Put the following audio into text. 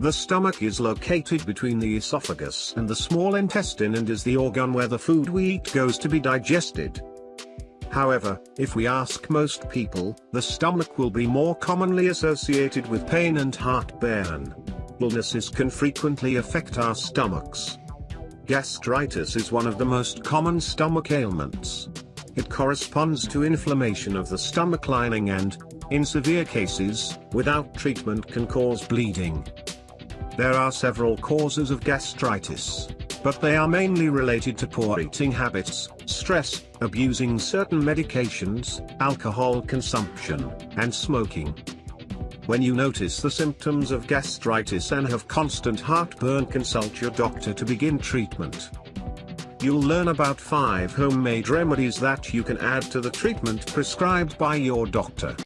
The stomach is located between the esophagus and the small intestine and is the organ where the food we eat goes to be digested. However, if we ask most people, the stomach will be more commonly associated with pain and heartburn. Illnesses can frequently affect our stomachs. Gastritis is one of the most common stomach ailments. It corresponds to inflammation of the stomach lining and, in severe cases, without treatment can cause bleeding. There are several causes of gastritis, but they are mainly related to poor eating habits, stress, abusing certain medications, alcohol consumption, and smoking. When you notice the symptoms of gastritis and have constant heartburn consult your doctor to begin treatment. You'll learn about 5 homemade remedies that you can add to the treatment prescribed by your doctor.